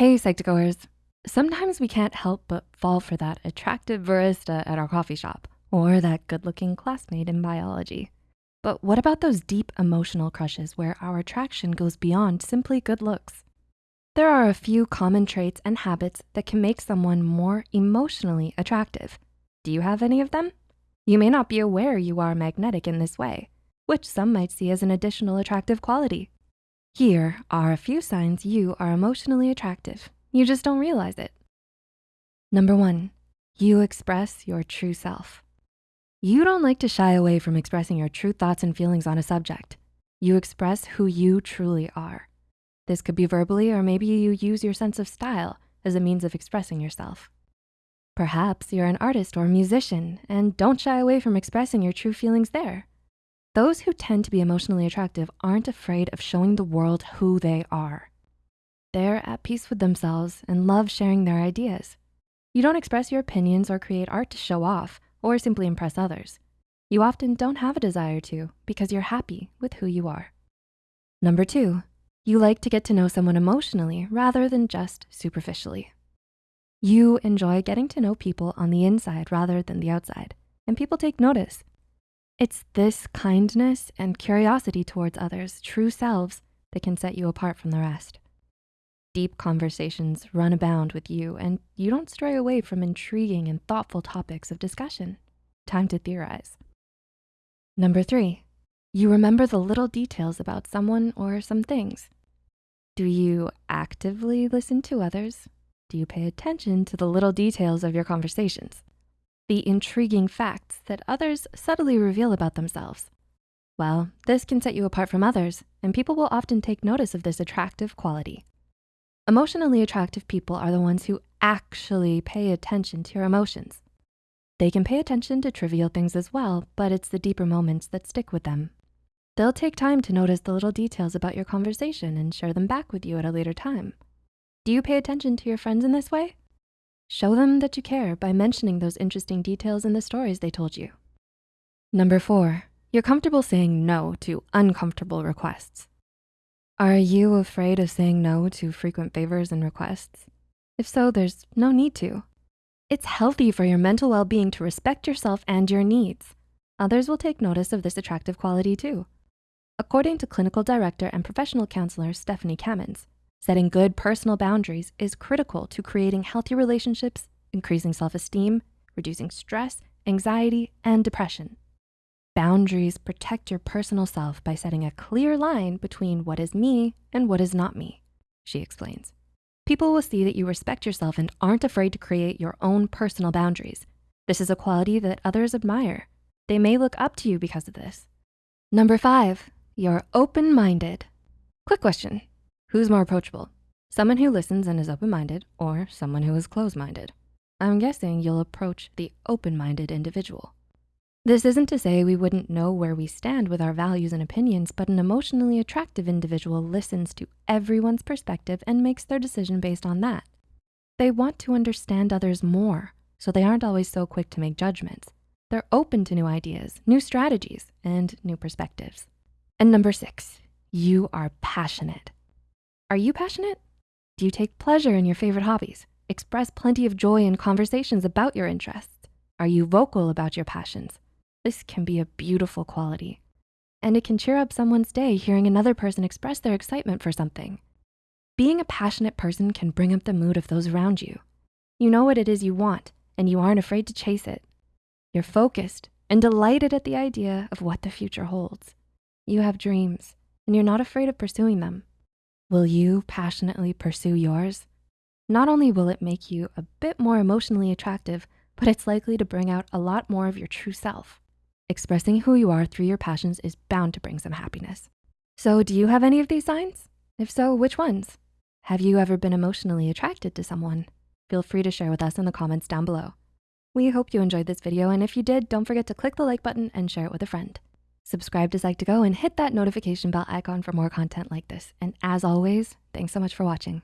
Hey, Psych2Goers. Sometimes we can't help but fall for that attractive barista at our coffee shop or that good-looking classmate in biology. But what about those deep emotional crushes where our attraction goes beyond simply good looks? There are a few common traits and habits that can make someone more emotionally attractive. Do you have any of them? You may not be aware you are magnetic in this way, which some might see as an additional attractive quality. Here are a few signs you are emotionally attractive. You just don't realize it. Number one, you express your true self. You don't like to shy away from expressing your true thoughts and feelings on a subject. You express who you truly are. This could be verbally or maybe you use your sense of style as a means of expressing yourself. Perhaps you're an artist or musician and don't shy away from expressing your true feelings there. Those who tend to be emotionally attractive aren't afraid of showing the world who they are. They're at peace with themselves and love sharing their ideas. You don't express your opinions or create art to show off or simply impress others. You often don't have a desire to because you're happy with who you are. Number two, you like to get to know someone emotionally rather than just superficially. You enjoy getting to know people on the inside rather than the outside, and people take notice. It's this kindness and curiosity towards others' true selves that can set you apart from the rest. Deep conversations run abound with you and you don't stray away from intriguing and thoughtful topics of discussion. Time to theorize. Number three, you remember the little details about someone or some things. Do you actively listen to others? Do you pay attention to the little details of your conversations? The intriguing facts that others subtly reveal about themselves. Well, this can set you apart from others and people will often take notice of this attractive quality. Emotionally attractive people are the ones who actually pay attention to your emotions. They can pay attention to trivial things as well, but it's the deeper moments that stick with them. They'll take time to notice the little details about your conversation and share them back with you at a later time. Do you pay attention to your friends in this way? Show them that you care by mentioning those interesting details in the stories they told you. Number four, you're comfortable saying no to uncomfortable requests. Are you afraid of saying no to frequent favors and requests? If so, there's no need to. It's healthy for your mental well-being to respect yourself and your needs. Others will take notice of this attractive quality too. According to clinical director and professional counselor Stephanie Kamins, Setting good personal boundaries is critical to creating healthy relationships, increasing self-esteem, reducing stress, anxiety, and depression. Boundaries protect your personal self by setting a clear line between what is me and what is not me, she explains. People will see that you respect yourself and aren't afraid to create your own personal boundaries. This is a quality that others admire. They may look up to you because of this. Number five, you're open-minded. Quick question, Who's more approachable? Someone who listens and is open-minded or someone who is closed-minded? I'm guessing you'll approach the open-minded individual. This isn't to say we wouldn't know where we stand with our values and opinions, but an emotionally attractive individual listens to everyone's perspective and makes their decision based on that. They want to understand others more, so they aren't always so quick to make judgments. They're open to new ideas, new strategies, and new perspectives. And number six, you are passionate. Are you passionate? Do you take pleasure in your favorite hobbies? Express plenty of joy in conversations about your interests? Are you vocal about your passions? This can be a beautiful quality. And it can cheer up someone's day hearing another person express their excitement for something. Being a passionate person can bring up the mood of those around you. You know what it is you want and you aren't afraid to chase it. You're focused and delighted at the idea of what the future holds. You have dreams and you're not afraid of pursuing them. Will you passionately pursue yours? Not only will it make you a bit more emotionally attractive, but it's likely to bring out a lot more of your true self. Expressing who you are through your passions is bound to bring some happiness. So do you have any of these signs? If so, which ones? Have you ever been emotionally attracted to someone? Feel free to share with us in the comments down below. We hope you enjoyed this video, and if you did, don't forget to click the like button and share it with a friend. Subscribe to Psych2Go and hit that notification bell icon for more content like this. And as always, thanks so much for watching.